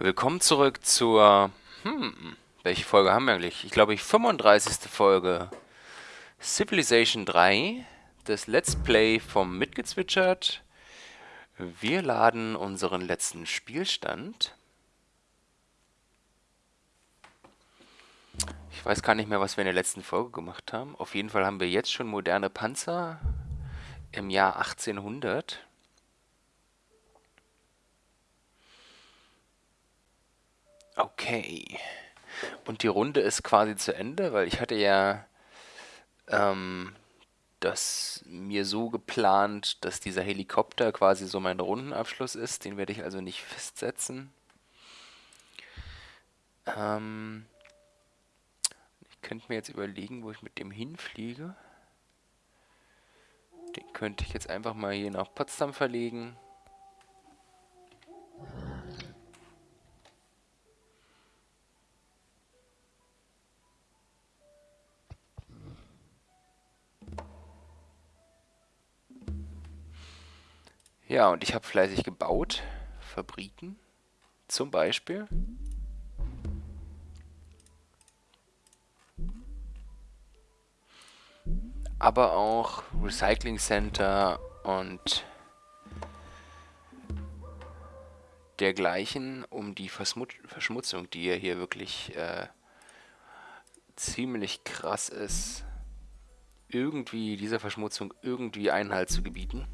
Willkommen zurück zur, hm, welche Folge haben wir eigentlich? Ich glaube, ich 35. Folge Civilization 3, das Let's Play vom Mitgezwitschert. Wir laden unseren letzten Spielstand. Ich weiß gar nicht mehr, was wir in der letzten Folge gemacht haben. Auf jeden Fall haben wir jetzt schon moderne Panzer im Jahr 1800. Okay. Und die Runde ist quasi zu Ende, weil ich hatte ja ähm, das mir so geplant, dass dieser Helikopter quasi so mein Rundenabschluss ist. Den werde ich also nicht festsetzen. Ähm, ich könnte mir jetzt überlegen, wo ich mit dem hinfliege. Den könnte ich jetzt einfach mal hier nach Potsdam verlegen. Ja, und ich habe fleißig gebaut. Fabriken zum Beispiel. Aber auch Recycling Center und dergleichen, um die Verschmutzung, die ja hier wirklich äh, ziemlich krass ist, irgendwie dieser Verschmutzung irgendwie Einhalt zu gebieten.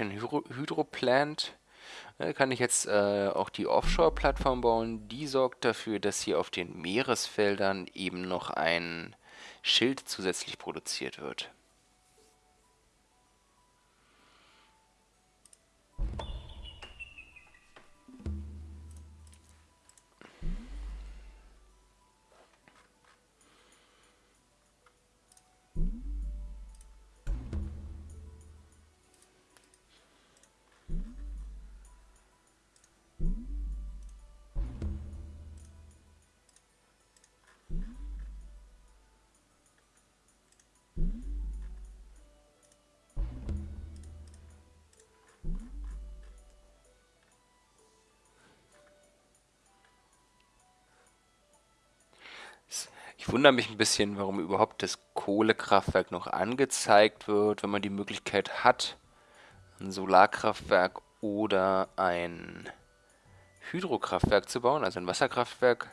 Ein Hydro Hydroplant. Da kann ich jetzt äh, auch die Offshore-Plattform bauen. Die sorgt dafür, dass hier auf den Meeresfeldern eben noch ein Schild zusätzlich produziert wird. Wundere mich ein bisschen, warum überhaupt das Kohlekraftwerk noch angezeigt wird, wenn man die Möglichkeit hat, ein Solarkraftwerk oder ein Hydrokraftwerk zu bauen, also ein Wasserkraftwerk,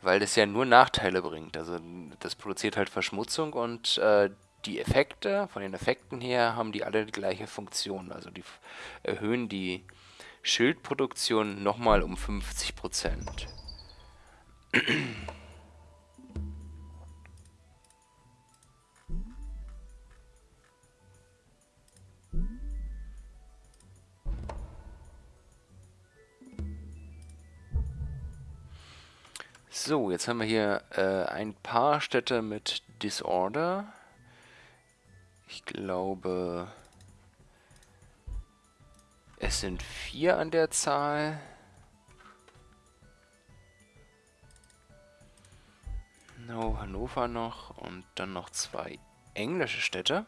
weil das ja nur Nachteile bringt. Also das produziert halt Verschmutzung und äh, die Effekte, von den Effekten her, haben die alle die gleiche Funktion. Also die erhöhen die Schildproduktion nochmal um 50 Prozent. So, jetzt haben wir hier äh, ein paar Städte mit Disorder. Ich glaube, es sind vier an der Zahl. No, Hannover noch und dann noch zwei englische Städte.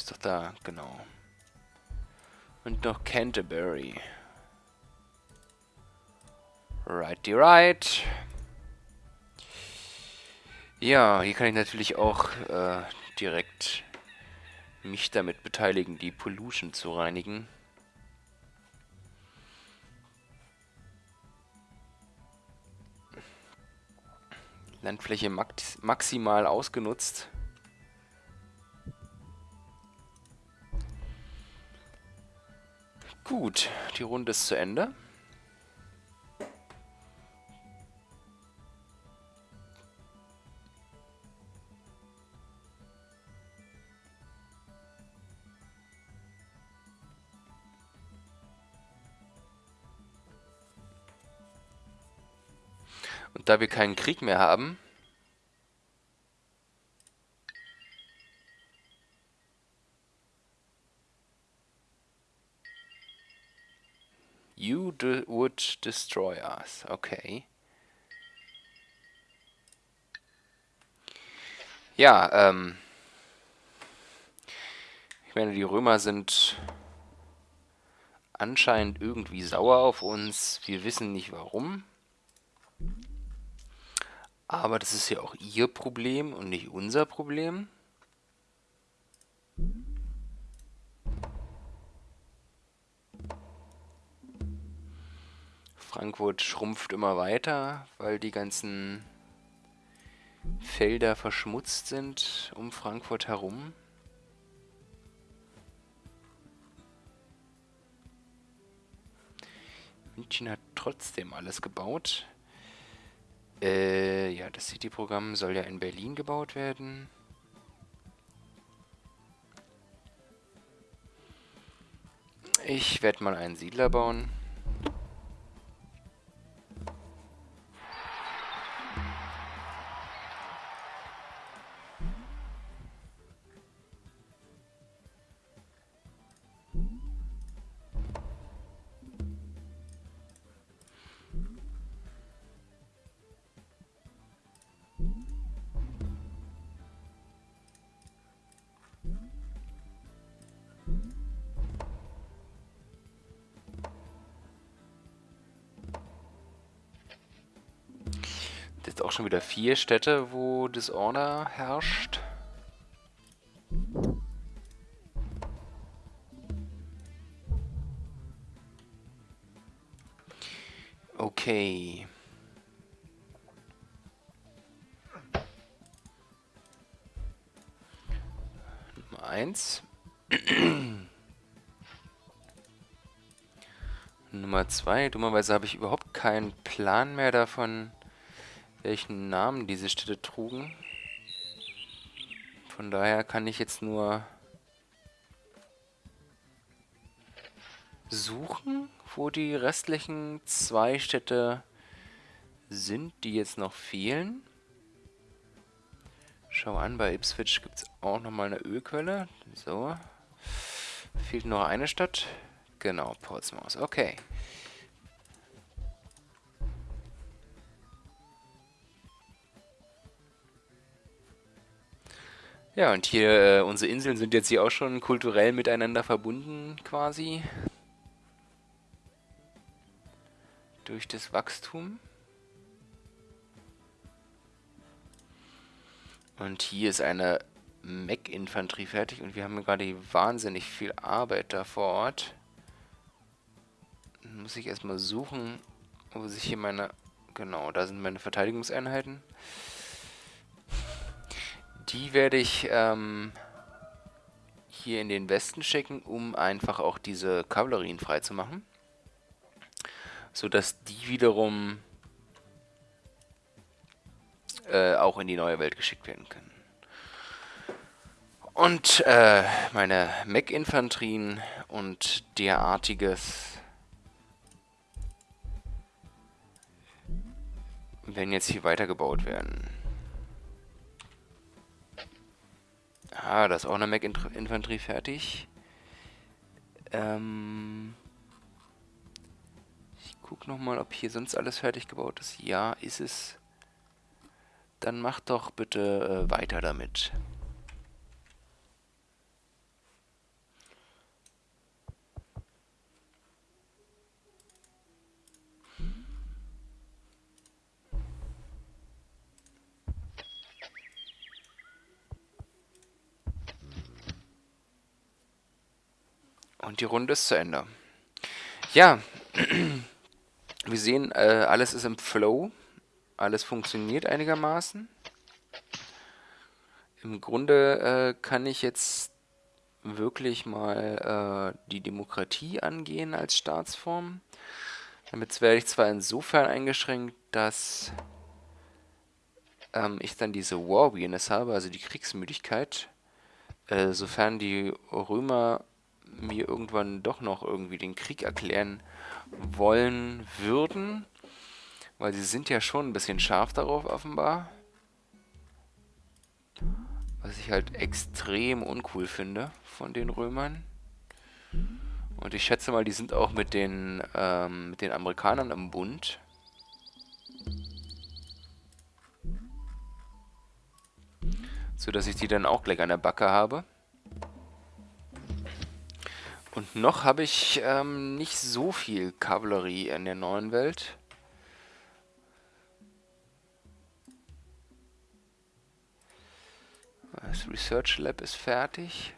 Hab's doch da, genau. Und noch Canterbury. Righty right. Ja, hier kann ich natürlich auch äh, direkt mich damit beteiligen, die Pollution zu reinigen. Landfläche max maximal ausgenutzt. Gut, die Runde ist zu Ende. Und da wir keinen Krieg mehr haben, You would destroy us. Okay. Ja, ähm... Ich meine, die Römer sind anscheinend irgendwie sauer auf uns. Wir wissen nicht warum. Aber das ist ja auch ihr Problem und nicht unser Problem. Frankfurt schrumpft immer weiter, weil die ganzen Felder verschmutzt sind um Frankfurt herum. München hat trotzdem alles gebaut. Äh, ja, das City-Programm soll ja in Berlin gebaut werden. Ich werde mal einen Siedler bauen. Jetzt auch schon wieder vier Städte, wo Disorder herrscht. Okay. Nummer eins. Nummer zwei. Dummerweise habe ich überhaupt keinen Plan mehr davon, welchen Namen diese Städte trugen. Von daher kann ich jetzt nur suchen, wo die restlichen zwei Städte sind, die jetzt noch fehlen. Schau an, bei Ipswich gibt es auch nochmal eine Ölquelle. So. Fehlt noch eine Stadt. Genau, Portsmouth. Okay. Ja, und hier, äh, unsere Inseln sind jetzt hier auch schon kulturell miteinander verbunden, quasi. Durch das Wachstum. Und hier ist eine Mech-Infanterie fertig und wir haben gerade wahnsinnig viel Arbeit da vor Ort. Muss ich erstmal suchen, wo sich hier meine... Genau, da sind meine Verteidigungseinheiten. Die werde ich ähm, hier in den Westen schicken, um einfach auch diese Kavallerien freizumachen. Sodass die wiederum äh, auch in die neue Welt geschickt werden können. Und äh, meine Mech-Infanterien und derartiges werden jetzt hier weitergebaut werden. Ah, da ist auch eine Mech-Infanterie fertig. Ähm ich guck nochmal, ob hier sonst alles fertig gebaut ist. Ja, ist es. Dann mach doch bitte äh, weiter damit. Und die Runde ist zu Ende. Ja, wir sehen, äh, alles ist im Flow. Alles funktioniert einigermaßen. Im Grunde äh, kann ich jetzt wirklich mal äh, die Demokratie angehen als Staatsform. Damit werde ich zwar insofern eingeschränkt, dass ähm, ich dann diese War Weakness habe, also die Kriegsmüdigkeit, äh, sofern die Römer mir irgendwann doch noch irgendwie den Krieg erklären wollen würden. Weil sie sind ja schon ein bisschen scharf darauf, offenbar. Was ich halt extrem uncool finde von den Römern. Und ich schätze mal, die sind auch mit den, ähm, mit den Amerikanern im Bund. So dass ich die dann auch gleich an der Backe habe. Und noch habe ich ähm, nicht so viel Kavallerie in der neuen Welt. Das Research Lab ist fertig.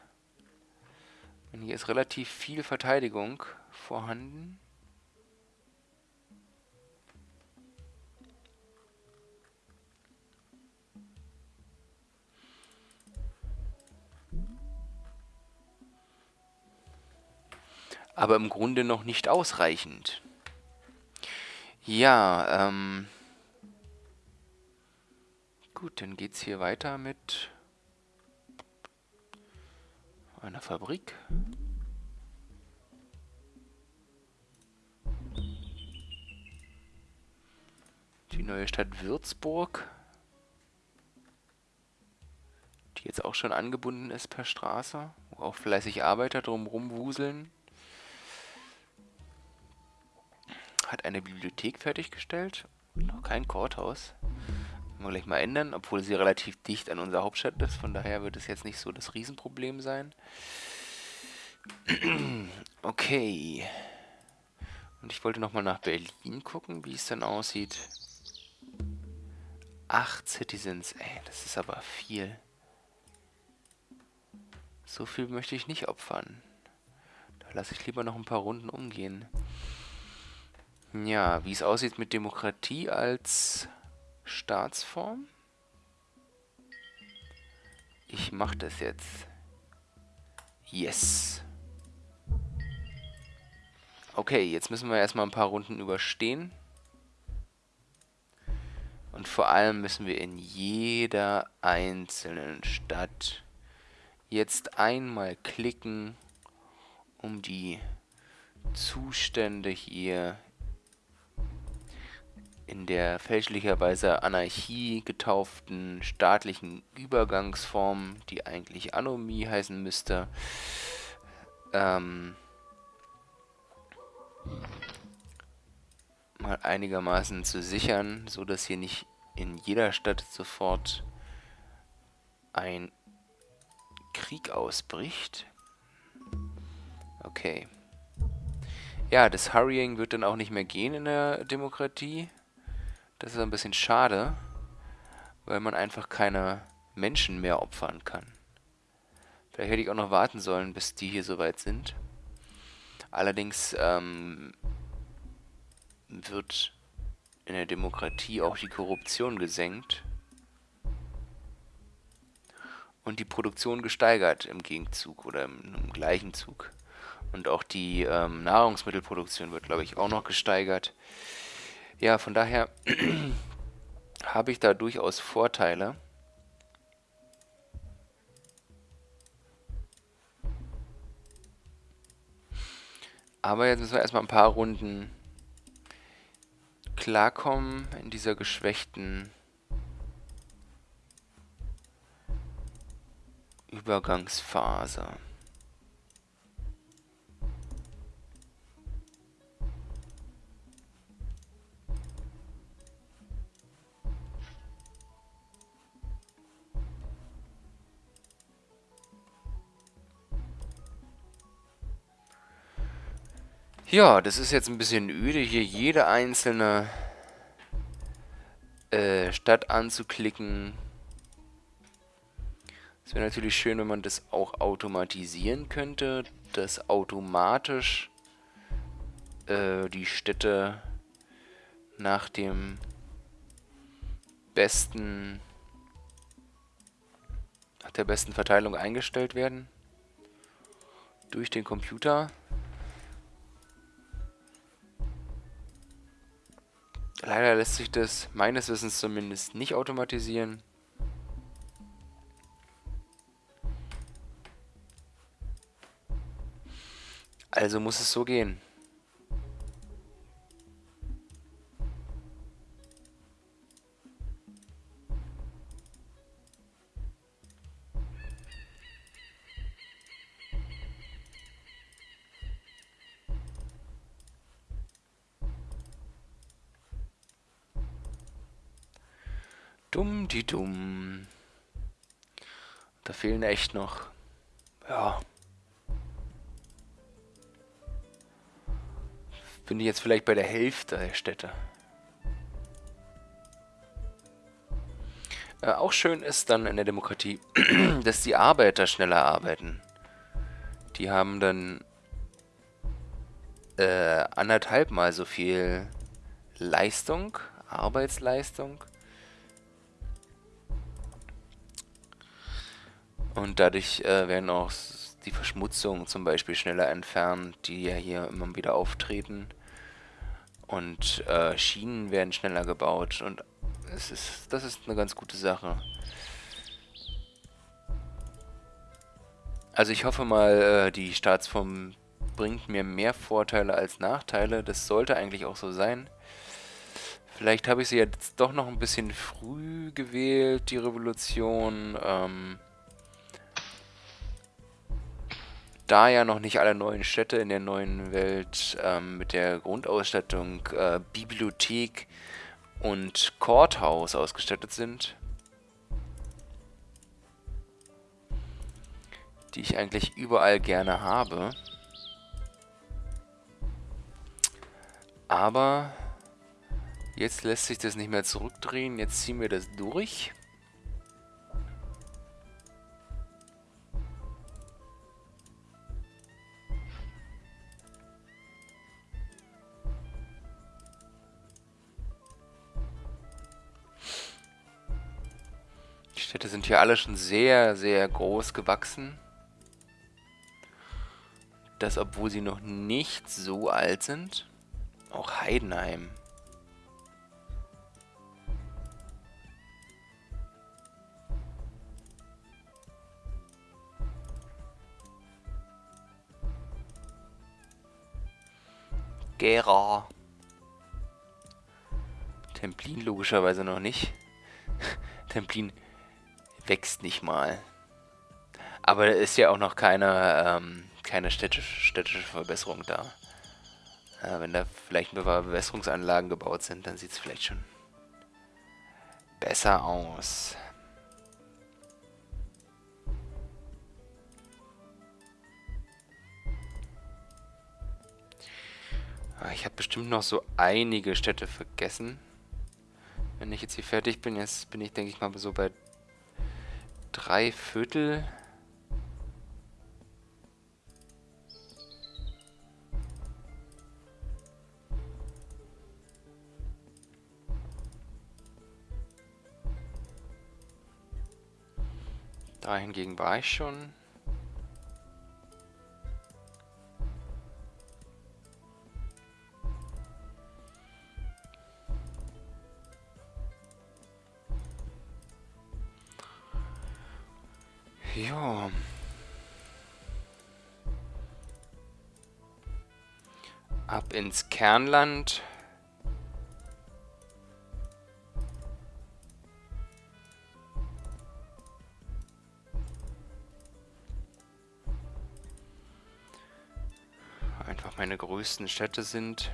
Und hier ist relativ viel Verteidigung vorhanden. Aber im Grunde noch nicht ausreichend. Ja, ähm... Gut, dann geht's hier weiter mit einer Fabrik. Die neue Stadt Würzburg. Die jetzt auch schon angebunden ist per Straße. Wo auch fleißig Arbeiter drumherum wuseln. Hat eine Bibliothek fertiggestellt. Noch kein Courthouse. Können wir gleich mal ändern, obwohl sie relativ dicht an unserer Hauptstadt ist. Von daher wird es jetzt nicht so das Riesenproblem sein. okay. Und ich wollte nochmal nach Berlin gucken, wie es dann aussieht. Acht Citizens, ey, das ist aber viel. So viel möchte ich nicht opfern. Da lasse ich lieber noch ein paar Runden umgehen. Ja, wie es aussieht mit Demokratie als Staatsform. Ich mache das jetzt. Yes. Okay, jetzt müssen wir erstmal ein paar Runden überstehen. Und vor allem müssen wir in jeder einzelnen Stadt jetzt einmal klicken, um die Zustände hier in der fälschlicherweise Anarchie getauften staatlichen Übergangsform, die eigentlich Anomie heißen müsste, ähm, mal einigermaßen zu sichern, so dass hier nicht in jeder Stadt sofort ein Krieg ausbricht. Okay. Ja, das Hurrying wird dann auch nicht mehr gehen in der Demokratie. Das ist ein bisschen schade, weil man einfach keine Menschen mehr opfern kann. Vielleicht hätte ich auch noch warten sollen, bis die hier soweit sind. Allerdings ähm, wird in der Demokratie auch die Korruption gesenkt und die Produktion gesteigert im Gegenzug oder im, im gleichen Zug. Und auch die ähm, Nahrungsmittelproduktion wird, glaube ich, auch noch gesteigert. Ja, von daher habe ich da durchaus Vorteile. Aber jetzt müssen wir erstmal ein paar Runden klarkommen in dieser geschwächten Übergangsphase. Ja, das ist jetzt ein bisschen öde, hier jede einzelne äh, Stadt anzuklicken. Es wäre natürlich schön, wenn man das auch automatisieren könnte, dass automatisch äh, die Städte nach dem besten nach der besten Verteilung eingestellt werden durch den Computer. Leider lässt sich das meines Wissens zumindest nicht automatisieren. Also muss es so gehen. Fehlen echt noch. Ja. Bin ich jetzt vielleicht bei der Hälfte der Städte. Äh, auch schön ist dann in der Demokratie, dass die Arbeiter schneller arbeiten. Die haben dann äh, anderthalb Mal so viel Leistung, Arbeitsleistung. Und dadurch äh, werden auch die Verschmutzungen zum Beispiel schneller entfernt, die ja hier immer wieder auftreten. Und äh, Schienen werden schneller gebaut und es ist, das ist eine ganz gute Sache. Also ich hoffe mal, äh, die Staatsform bringt mir mehr Vorteile als Nachteile. Das sollte eigentlich auch so sein. Vielleicht habe ich sie jetzt doch noch ein bisschen früh gewählt, die Revolution. Ähm, da ja noch nicht alle neuen Städte in der neuen Welt ähm, mit der Grundausstattung äh, Bibliothek und Courthouse ausgestattet sind, die ich eigentlich überall gerne habe. Aber jetzt lässt sich das nicht mehr zurückdrehen. Jetzt ziehen wir das durch. Städte sind hier alle schon sehr, sehr groß gewachsen. Das, obwohl sie noch nicht so alt sind. Auch Heidenheim. Gera. Templin logischerweise noch nicht. Templin wächst nicht mal. Aber ist ja auch noch keine, ähm, keine städtische, städtische Verbesserung da. Äh, wenn da vielleicht paar Bewässerungsanlagen gebaut sind, dann sieht es vielleicht schon besser aus. Ah, ich habe bestimmt noch so einige Städte vergessen. Wenn ich jetzt hier fertig bin, jetzt bin ich, denke ich mal, so bei drei Viertel. Da hingegen war ich schon. Ins Kernland. Einfach meine größten Städte sind.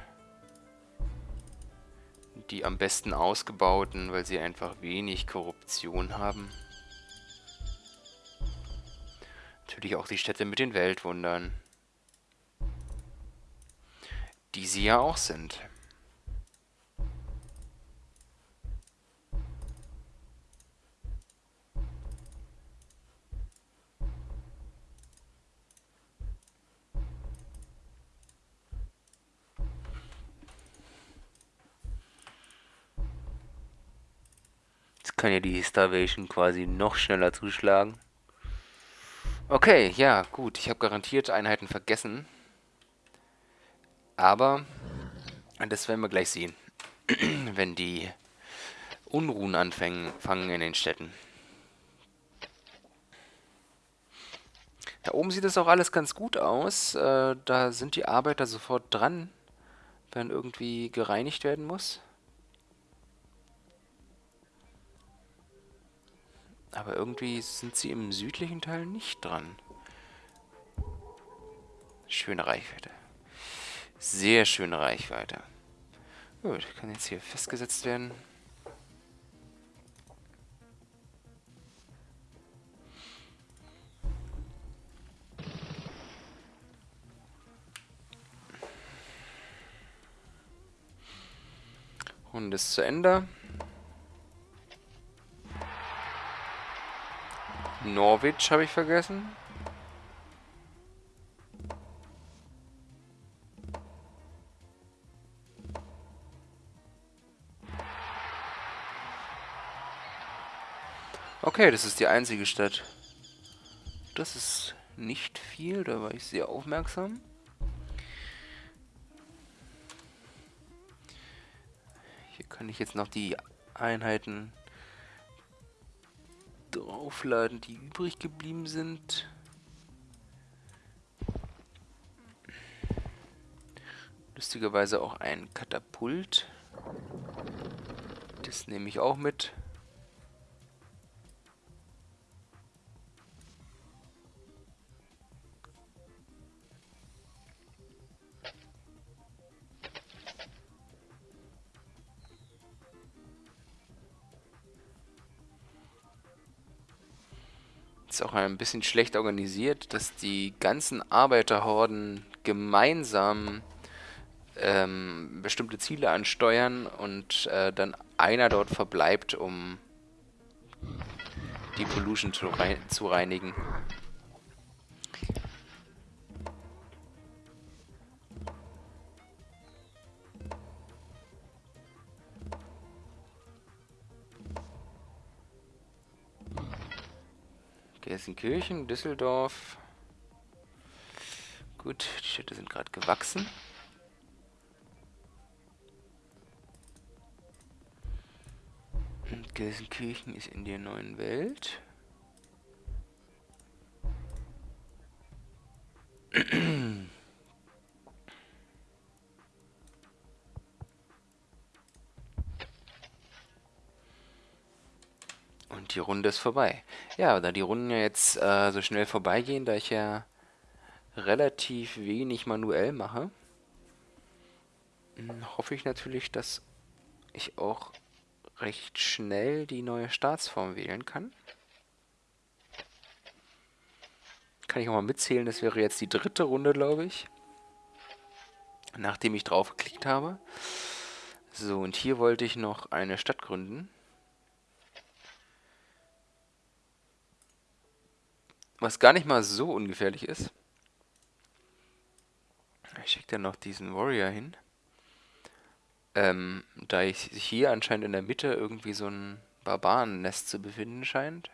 Die am besten ausgebauten, weil sie einfach wenig Korruption haben. Natürlich auch die Städte mit den Weltwundern. Die sie ja auch sind. Jetzt kann ja die Starvation quasi noch schneller zuschlagen. Okay, ja, gut. Ich habe garantiert Einheiten vergessen. Aber das werden wir gleich sehen, wenn die Unruhen anfangen fangen in den Städten. Da oben sieht es auch alles ganz gut aus. Äh, da sind die Arbeiter sofort dran, wenn irgendwie gereinigt werden muss. Aber irgendwie sind sie im südlichen Teil nicht dran. Schöne Reichweite. Sehr schöne Reichweite. Gut, kann jetzt hier festgesetzt werden. Und ist zu Ende. Norwich habe ich vergessen. Okay, das ist die einzige Stadt. Das ist nicht viel, da war ich sehr aufmerksam. Hier kann ich jetzt noch die Einheiten draufladen, die übrig geblieben sind. Lustigerweise auch ein Katapult. Das nehme ich auch mit. Ist auch ein bisschen schlecht organisiert, dass die ganzen Arbeiterhorden gemeinsam ähm, bestimmte Ziele ansteuern und äh, dann einer dort verbleibt, um die Pollution zu, rein zu reinigen. Gelsenkirchen, Düsseldorf. Gut, die Städte sind gerade gewachsen. Und Gelsenkirchen ist in der neuen Welt. Die Runde ist vorbei. Ja, da die Runden ja jetzt äh, so schnell vorbeigehen, da ich ja relativ wenig manuell mache, hm, hoffe ich natürlich, dass ich auch recht schnell die neue Staatsform wählen kann. Kann ich auch mal mitzählen, das wäre jetzt die dritte Runde, glaube ich. Nachdem ich drauf geklickt habe. So, und hier wollte ich noch eine Stadt gründen. Was gar nicht mal so ungefährlich ist. Ich schicke dann noch diesen Warrior hin. Ähm, da ich sich hier anscheinend in der Mitte irgendwie so ein Barbarennest zu befinden scheint.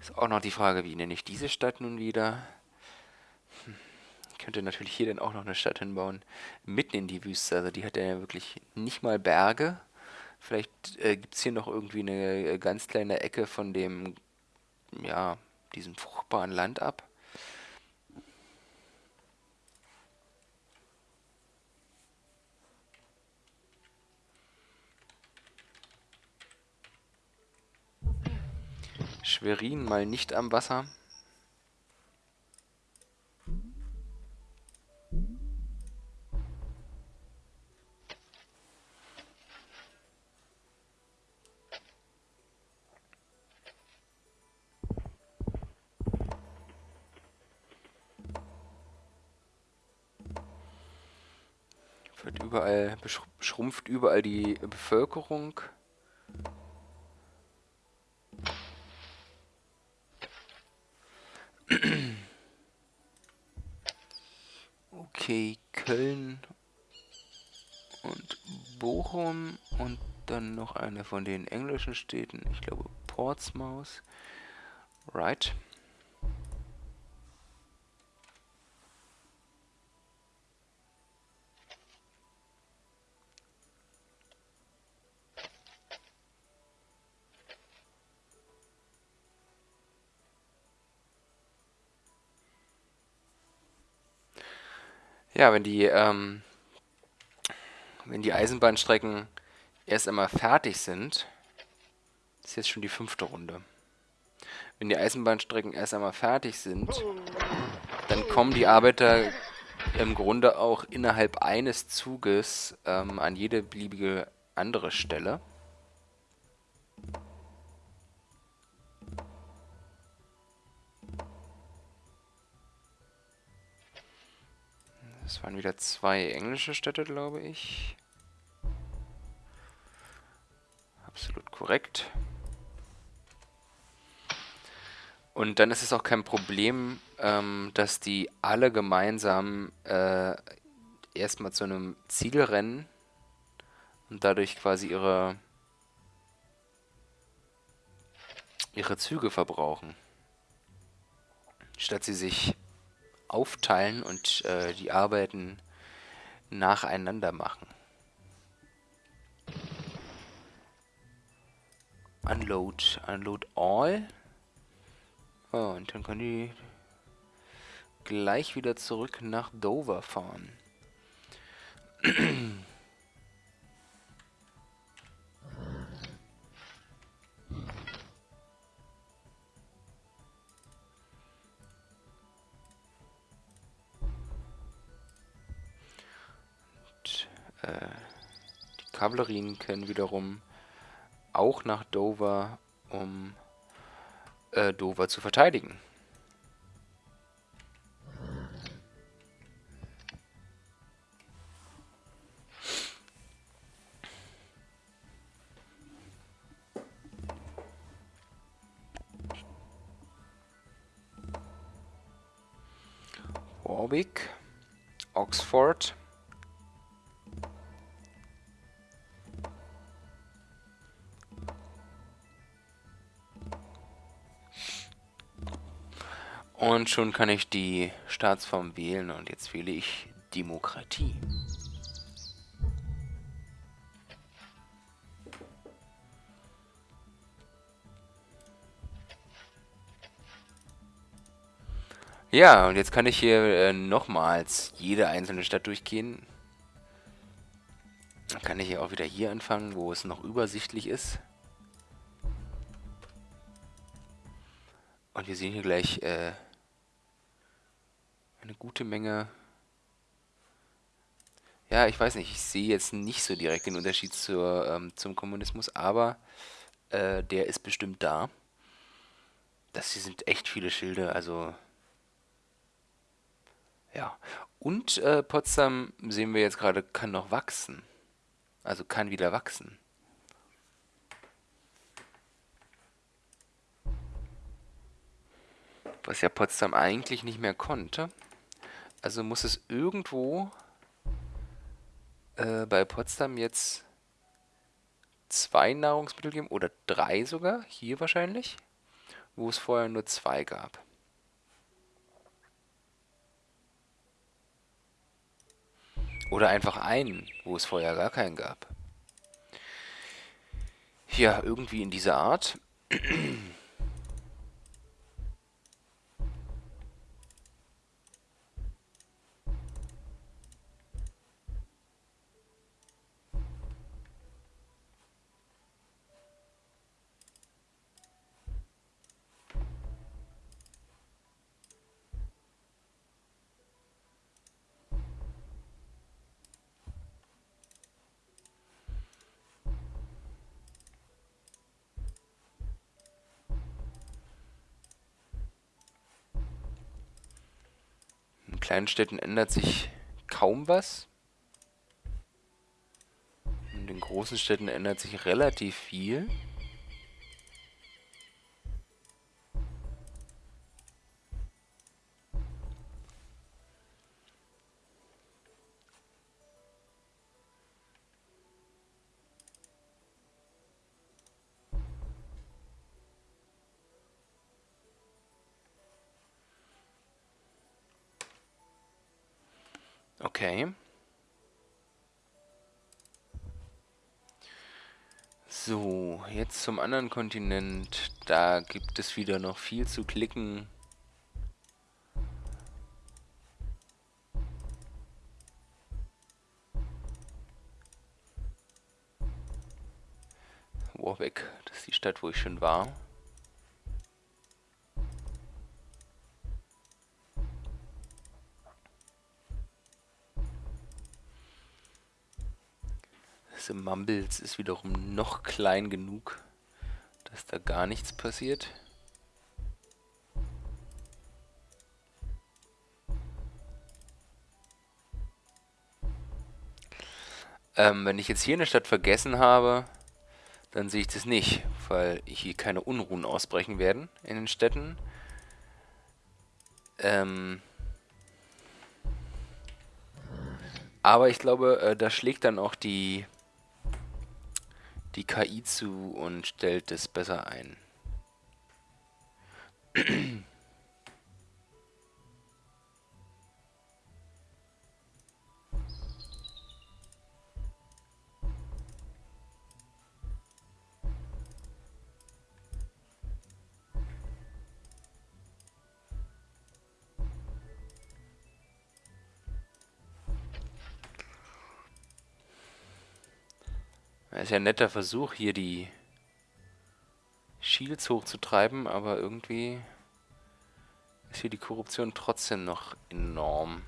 Ist auch noch die Frage, wie nenne ich diese Stadt nun wieder? Hm. Ich könnte natürlich hier dann auch noch eine Stadt hinbauen. Mitten in die Wüste. Also die hat ja wirklich nicht mal Berge. Vielleicht äh, gibt es hier noch irgendwie eine äh, ganz kleine Ecke von dem, ja, diesem fruchtbaren Land ab. Schwerin mal nicht am Wasser. Überall, schrumpft überall die Bevölkerung. Okay, Köln und Bochum und dann noch eine von den englischen Städten. Ich glaube Portsmouth. Right. Ja, wenn die, ähm, wenn die Eisenbahnstrecken erst einmal fertig sind, ist jetzt schon die fünfte Runde. Wenn die Eisenbahnstrecken erst einmal fertig sind, dann kommen die Arbeiter im Grunde auch innerhalb eines Zuges ähm, an jede beliebige andere Stelle. Das waren wieder zwei englische Städte, glaube ich. Absolut korrekt. Und dann ist es auch kein Problem, ähm, dass die alle gemeinsam äh, erstmal zu einem Ziel rennen und dadurch quasi ihre, ihre Züge verbrauchen. Statt sie sich aufteilen und äh, die Arbeiten nacheinander machen. Unload, unload all. Oh, und dann können die gleich wieder zurück nach Dover fahren. äh, die Kavallerien können wiederum auch nach Dover, um äh, Dover zu verteidigen. Und schon kann ich die Staatsform wählen und jetzt wähle ich Demokratie. Ja, und jetzt kann ich hier äh, nochmals jede einzelne Stadt durchgehen. Dann kann ich hier auch wieder hier anfangen, wo es noch übersichtlich ist. Und wir sehen hier gleich äh, eine gute Menge... Ja, ich weiß nicht, ich sehe jetzt nicht so direkt den Unterschied zur, ähm, zum Kommunismus, aber äh, der ist bestimmt da. Das hier sind echt viele Schilde, also... Ja, und äh, Potsdam, sehen wir jetzt gerade, kann noch wachsen. Also kann wieder wachsen. Was ja Potsdam eigentlich nicht mehr konnte. Also muss es irgendwo äh, bei Potsdam jetzt zwei Nahrungsmittel geben, oder drei sogar, hier wahrscheinlich, wo es vorher nur zwei gab. Oder einfach einen, wo es vorher gar keinen gab. Ja, irgendwie in dieser Art. In kleinen Städten ändert sich kaum was. In den großen Städten ändert sich relativ viel. Okay. So, jetzt zum anderen Kontinent. Da gibt es wieder noch viel zu klicken. Warwick, das ist die Stadt, wo ich schon war. Mumbles ist wiederum noch klein genug, dass da gar nichts passiert. Ähm, wenn ich jetzt hier eine Stadt vergessen habe, dann sehe ich das nicht, weil hier keine Unruhen ausbrechen werden in den Städten. Ähm aber ich glaube, äh, da schlägt dann auch die, die KI zu und stellt es besser ein. ist ja ein netter Versuch, hier die Shields hochzutreiben, aber irgendwie ist hier die Korruption trotzdem noch enorm.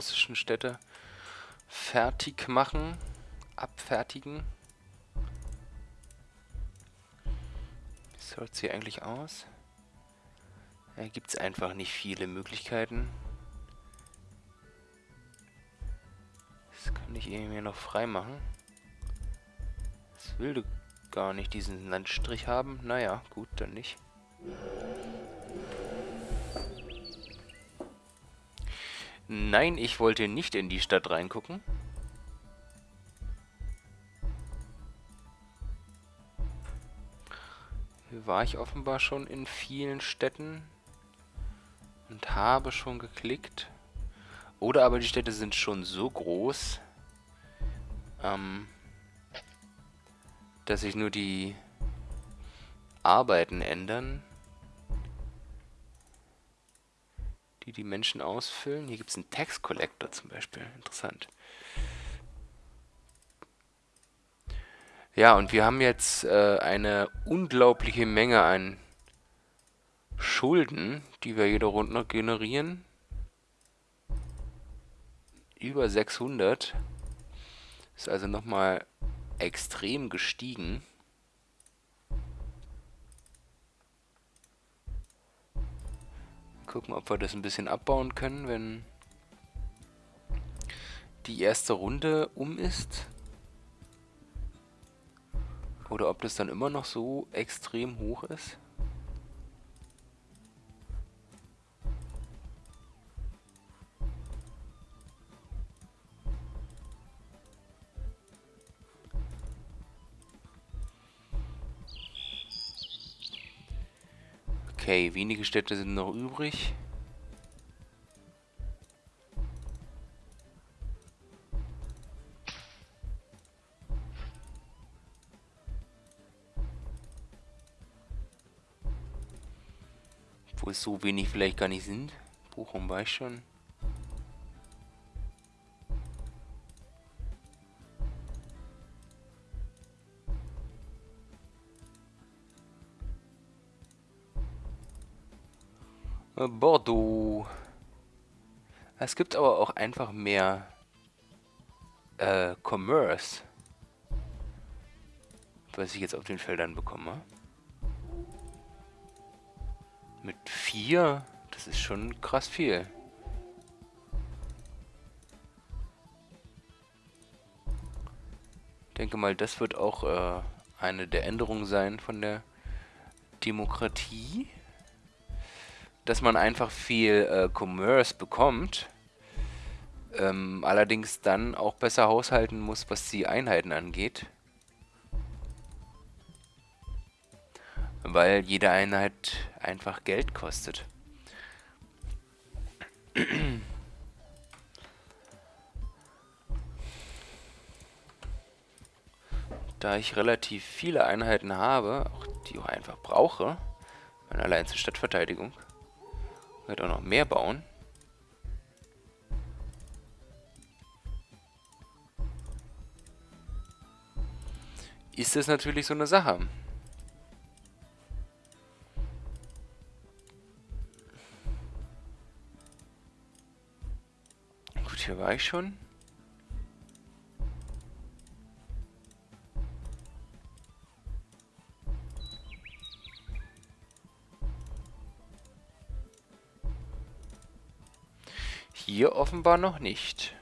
Russischen Städte fertig machen, abfertigen. Wie sieht sie eigentlich aus? Da gibt es einfach nicht viele Möglichkeiten. Das kann ich irgendwie noch frei machen. Das will gar nicht diesen Landstrich haben. Naja, gut, dann nicht. Nein, ich wollte nicht in die Stadt reingucken. Hier war ich offenbar schon in vielen Städten und habe schon geklickt. Oder aber die Städte sind schon so groß, ähm, dass sich nur die Arbeiten ändern. Die die Menschen ausfüllen. Hier gibt es einen Tax Collector zum Beispiel. Interessant. Ja, und wir haben jetzt äh, eine unglaubliche Menge an Schulden, die wir jede Runde generieren. Über 600. Ist also nochmal extrem gestiegen. Gucken, ob wir das ein bisschen abbauen können, wenn die erste Runde um ist. Oder ob das dann immer noch so extrem hoch ist. Okay, wenige Städte sind noch übrig. Wo es so wenig vielleicht gar nicht sind. Bochum weiß schon. Bordeaux. Es gibt aber auch einfach mehr äh, Commerce. Was ich jetzt auf den Feldern bekomme. Mit vier, das ist schon krass viel. Ich denke mal, das wird auch äh, eine der Änderungen sein von der Demokratie dass man einfach viel äh, Commerce bekommt, ähm, allerdings dann auch besser haushalten muss, was die Einheiten angeht. Weil jede Einheit einfach Geld kostet. Da ich relativ viele Einheiten habe, auch die ich einfach brauche, allein zur Stadtverteidigung, wird auch noch mehr bauen. ist das natürlich so eine Sache. Gut, hier war ich schon. Hier offenbar noch nicht.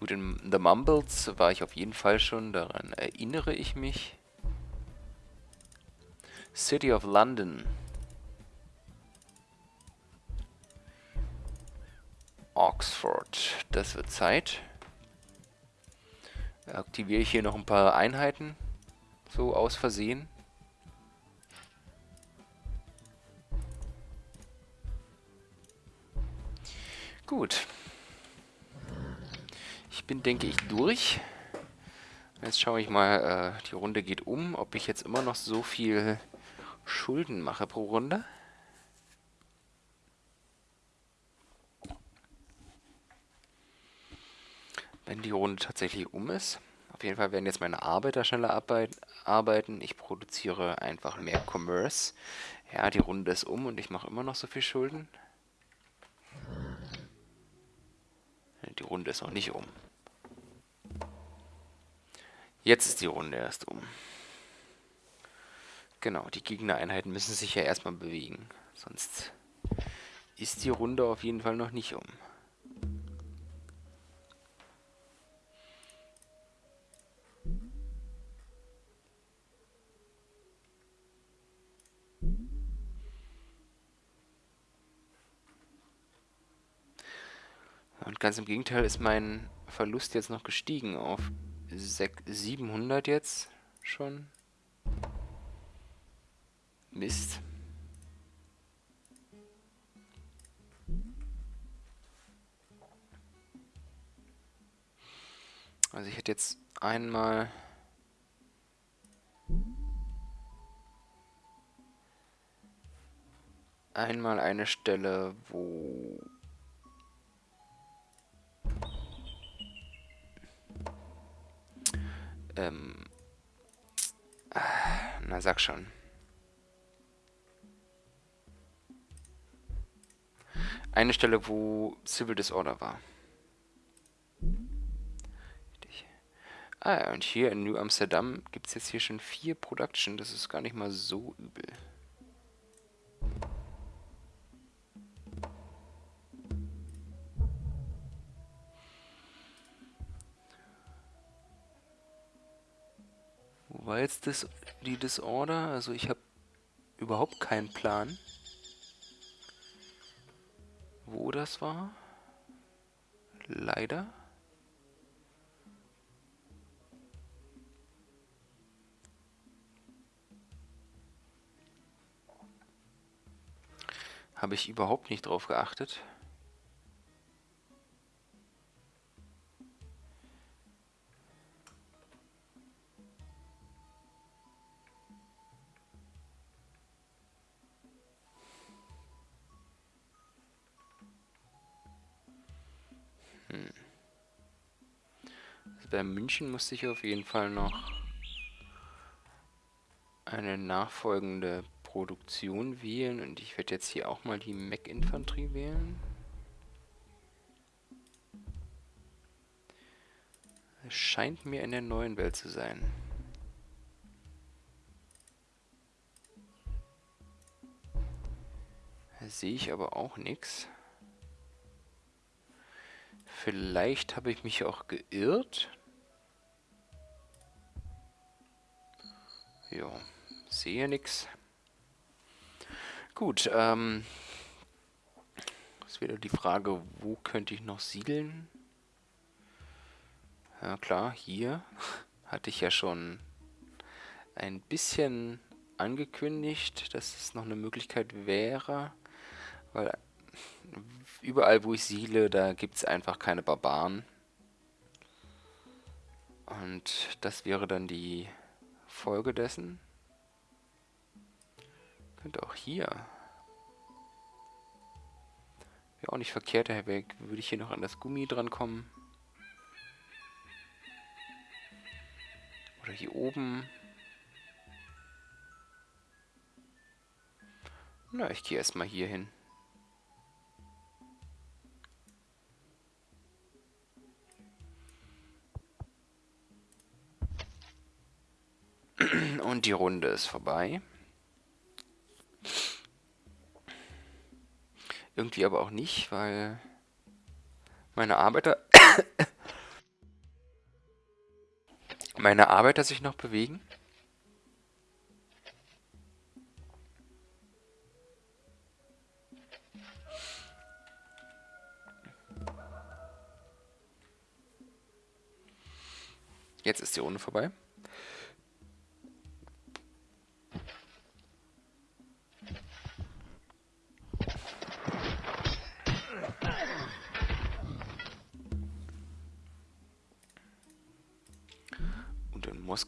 Gut, in The Mumbles war ich auf jeden Fall schon, daran erinnere ich mich. City of London. Oxford. Das wird Zeit. Aktiviere ich hier noch ein paar Einheiten. So aus Versehen. Gut. Ich bin, denke ich, durch. Jetzt schaue ich mal, äh, die Runde geht um, ob ich jetzt immer noch so viel Schulden mache pro Runde. Wenn die Runde tatsächlich um ist. Auf jeden Fall werden jetzt meine Arbeiter schneller arbeiten. Ich produziere einfach mehr Commerce. Ja, die Runde ist um und ich mache immer noch so viel Schulden. Die Runde ist noch nicht um. Jetzt ist die Runde erst um. Genau, die Gegnereinheiten müssen sich ja erstmal bewegen. Sonst ist die Runde auf jeden Fall noch nicht um. Und ganz im Gegenteil ist mein Verlust jetzt noch gestiegen auf 700 jetzt schon. Mist. Also ich hätte jetzt einmal... Einmal eine Stelle, wo Ähm. Na, sag schon. Eine Stelle, wo Civil Disorder war. Ah, und hier in New Amsterdam gibt es jetzt hier schon vier Production. Das ist gar nicht mal so übel. Jetzt das, die Disorder? Also ich habe überhaupt keinen Plan, wo das war. Leider. Habe ich überhaupt nicht drauf geachtet. Bei München musste ich auf jeden Fall noch eine nachfolgende Produktion wählen und ich werde jetzt hier auch mal die Mech-Infanterie wählen. Es scheint mir in der neuen Welt zu sein. Da sehe ich aber auch nichts. Vielleicht habe ich mich auch geirrt. Ja, sehe nichts. Gut, ähm, ist wieder die Frage, wo könnte ich noch siedeln? Ja klar, hier hatte ich ja schon ein bisschen angekündigt, dass es noch eine Möglichkeit wäre, weil überall, wo ich siedle, da gibt es einfach keine Barbaren. Und das wäre dann die Folge dessen. Könnte auch hier. Wäre auch nicht verkehrt, daher würde ich hier noch an das Gummi drankommen. Oder hier oben. Na, ich gehe erstmal hier hin. Und die Runde ist vorbei. Irgendwie aber auch nicht, weil meine Arbeiter... meine Arbeiter sich noch bewegen. Jetzt ist die Runde vorbei.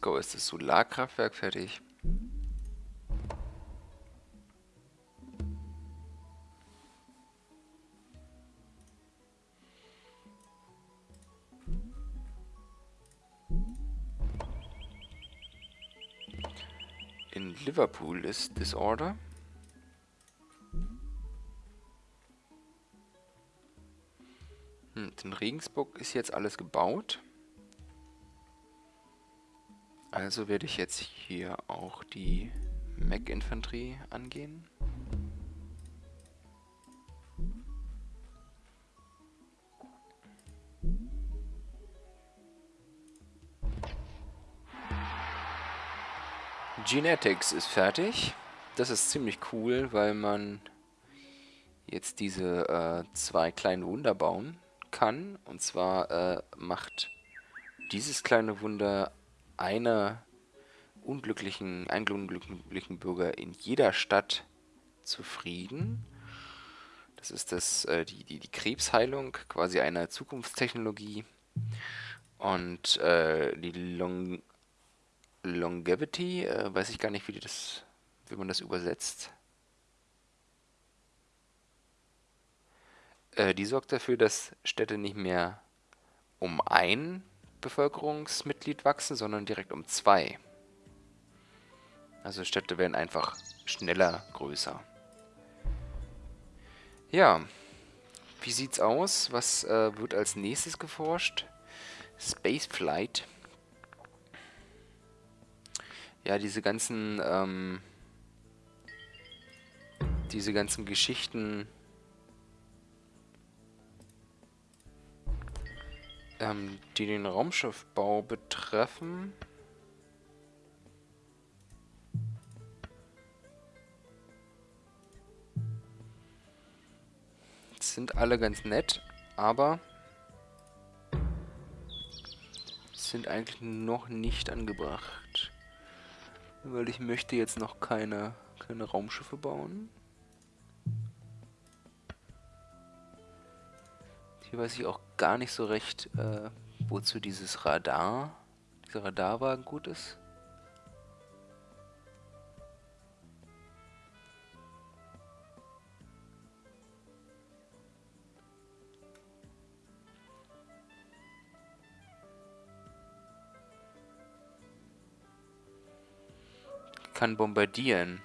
Moskau ist das Solarkraftwerk fertig. In Liverpool ist Disorder. Hm, in Regensburg ist jetzt alles gebaut. Also werde ich jetzt hier auch die Mech-Infanterie angehen. Genetics ist fertig. Das ist ziemlich cool, weil man jetzt diese äh, zwei kleinen Wunder bauen kann. Und zwar äh, macht dieses kleine Wunder einer unglücklichen, einen unglücklichen Bürger in jeder Stadt zufrieden. Das ist das, äh, die, die, die Krebsheilung, quasi einer Zukunftstechnologie. Und äh, die Long Longevity, äh, weiß ich gar nicht, wie, das, wie man das übersetzt. Äh, die sorgt dafür, dass Städte nicht mehr um ein Bevölkerungsmitglied wachsen, sondern direkt um zwei. Also Städte werden einfach schneller größer. Ja, wie sieht's aus? Was äh, wird als nächstes geforscht? Spaceflight. Ja, diese ganzen, ähm, diese ganzen Geschichten, ähm, die den Raumschiffbau betreffen. Sind alle ganz nett, aber sind eigentlich noch nicht angebracht. Weil ich möchte jetzt noch keine, keine Raumschiffe bauen. Hier weiß ich auch gar nicht so recht, äh, wozu dieses Radar, dieser Radarwagen gut ist. kann bombardieren.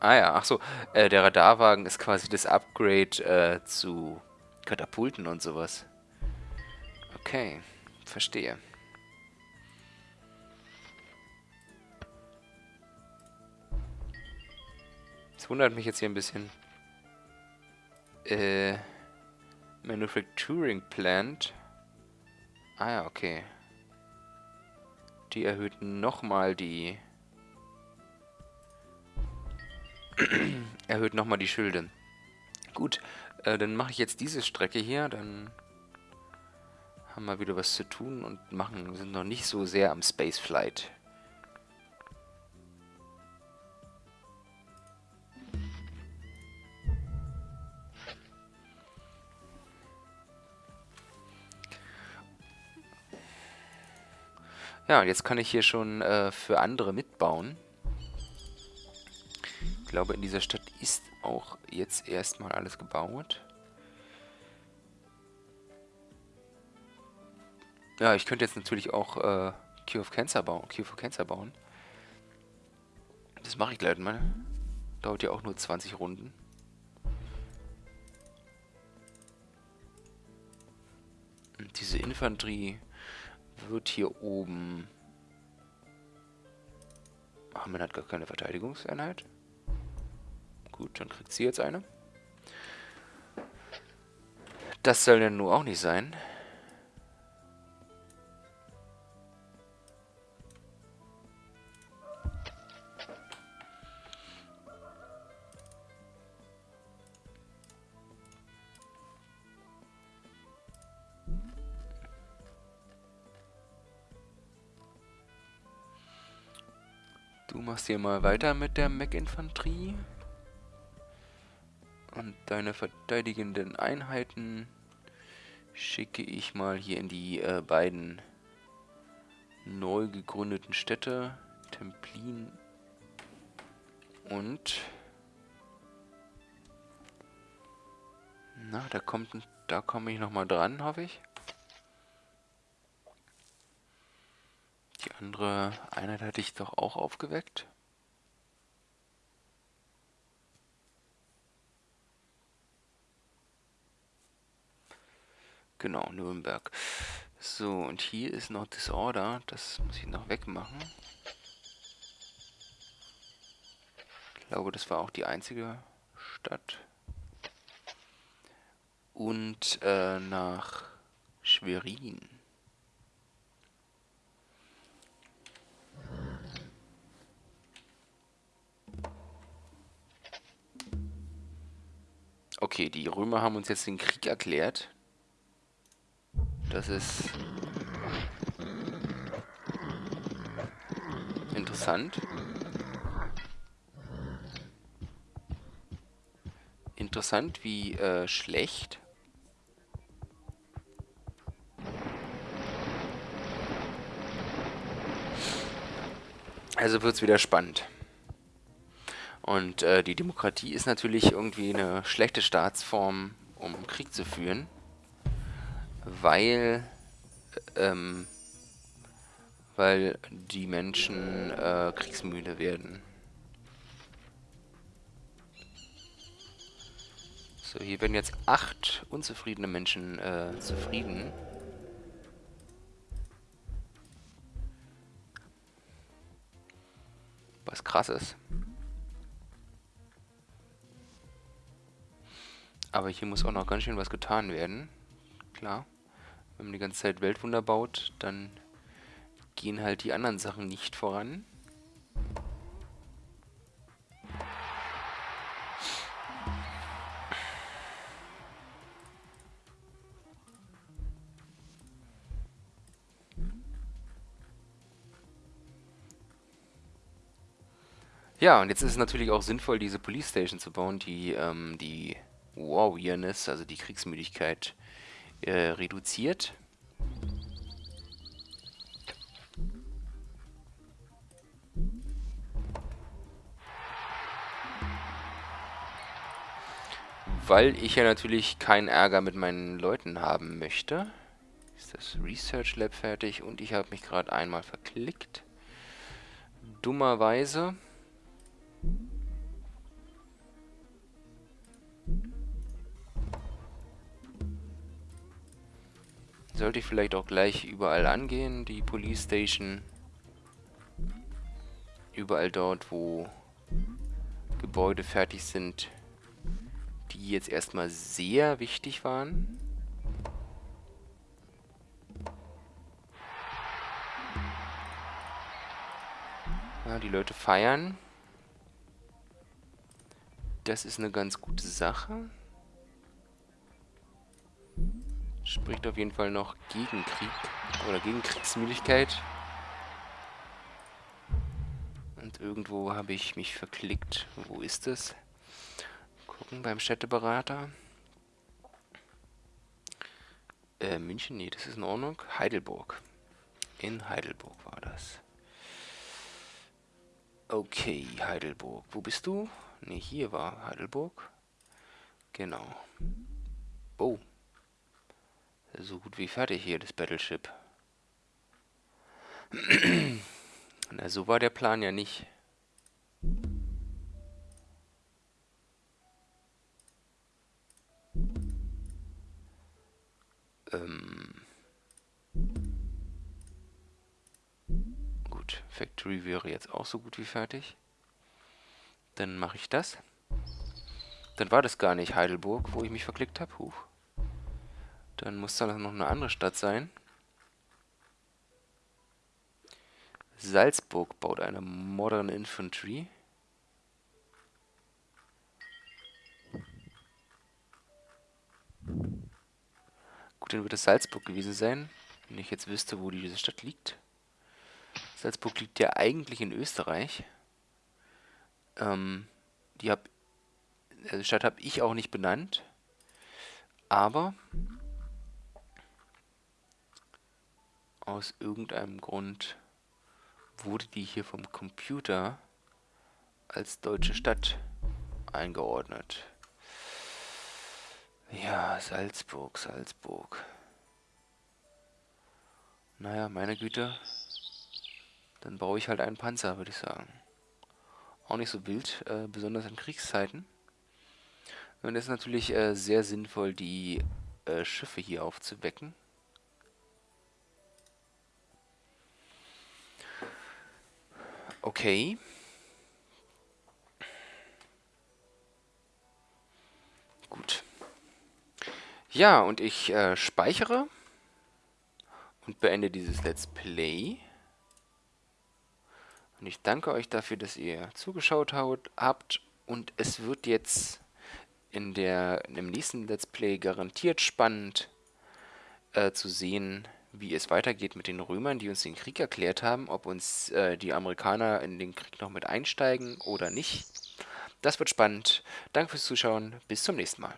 Ah ja, ach so, äh, der Radarwagen ist quasi das Upgrade äh, zu Katapulten und sowas. Okay, verstehe. Das wundert mich jetzt hier ein bisschen. Äh, Manufacturing Plant. Ah ja, okay. Die erhöht nochmal die erhöht nochmal die Schilde. Gut, äh, dann mache ich jetzt diese Strecke hier, dann haben wir wieder was zu tun und machen sind noch nicht so sehr am Spaceflight. Ja, und jetzt kann ich hier schon äh, für andere mitbauen glaube, in dieser Stadt ist auch jetzt erstmal alles gebaut. Ja, ich könnte jetzt natürlich auch äh, Cure of Cancer bauen. Cure for Cancer bauen. Das mache ich gleich mal. Dauert ja auch nur 20 Runden. Und diese Infanterie wird hier oben... Ach, man hat gar keine Verteidigungseinheit. Gut, dann kriegt sie jetzt eine. Das soll ja nur auch nicht sein. Du machst hier mal weiter mit der Mech-Infanterie. Deine verteidigenden Einheiten schicke ich mal hier in die äh, beiden neu gegründeten Städte. Templin und... Na, da kommt, da komme ich nochmal dran, hoffe ich. Die andere Einheit hatte ich doch auch aufgeweckt. Genau, Nürnberg. So, und hier ist noch Disorder. Das muss ich noch wegmachen. Ich glaube, das war auch die einzige Stadt. Und äh, nach Schwerin. Okay, die Römer haben uns jetzt den Krieg erklärt. Das ist interessant. Interessant, wie äh, schlecht. Also wird es wieder spannend. Und äh, die Demokratie ist natürlich irgendwie eine schlechte Staatsform, um Krieg zu führen, weil, ähm, weil die Menschen äh, kriegsmüde werden. So, hier werden jetzt acht unzufriedene Menschen äh, zufrieden. Was krass ist. Aber hier muss auch noch ganz schön was getan werden. Klar. Wenn man die ganze Zeit Weltwunder baut, dann gehen halt die anderen Sachen nicht voran. Ja, und jetzt ist es natürlich auch sinnvoll, diese Police Station zu bauen, die ähm, die Warriorness, also die Kriegsmüdigkeit, äh, reduziert. Weil ich ja natürlich keinen Ärger mit meinen Leuten haben möchte. Ist das Research Lab fertig und ich habe mich gerade einmal verklickt. Dummerweise. Sollte ich vielleicht auch gleich überall angehen, die Police Station. Überall dort, wo Gebäude fertig sind, die jetzt erstmal sehr wichtig waren. Ja, die Leute feiern. Das ist eine ganz gute Sache. Spricht auf jeden Fall noch gegen Krieg oder gegen Kriegsmüdigkeit. Und irgendwo habe ich mich verklickt. Wo ist es? Gucken beim Städteberater. Äh, München? Nee, das ist in Ordnung. Heidelburg. In Heidelburg war das. Okay, Heidelburg. Wo bist du? Ne, hier war Heidelburg. Genau. Oh, so gut wie fertig hier, das Battleship. Na, so war der Plan ja nicht. Ähm gut, Factory wäre jetzt auch so gut wie fertig. Dann mache ich das. Dann war das gar nicht Heidelburg, wo ich mich verklickt habe. Huch. Dann muss da noch eine andere Stadt sein. Salzburg baut eine Modern Infantry. Gut, dann wird es Salzburg gewesen sein, wenn ich jetzt wüsste, wo diese Stadt liegt. Salzburg liegt ja eigentlich in Österreich. Ähm, die hab, also die Stadt habe ich auch nicht benannt. Aber aus irgendeinem Grund wurde die hier vom Computer als deutsche Stadt eingeordnet. Ja, Salzburg, Salzburg. Naja, meine Güte. Dann baue ich halt einen Panzer, würde ich sagen. Auch nicht so wild, äh, besonders in Kriegszeiten. Und es ist natürlich äh, sehr sinnvoll, die äh, Schiffe hier aufzuwecken. Okay. Gut. Ja, und ich äh, speichere und beende dieses Let's Play. Und ich danke euch dafür, dass ihr zugeschaut habt. Und es wird jetzt in der, im nächsten Let's Play garantiert spannend äh, zu sehen, wie es weitergeht mit den Römern, die uns den Krieg erklärt haben, ob uns äh, die Amerikaner in den Krieg noch mit einsteigen oder nicht. Das wird spannend. Danke fürs Zuschauen. Bis zum nächsten Mal.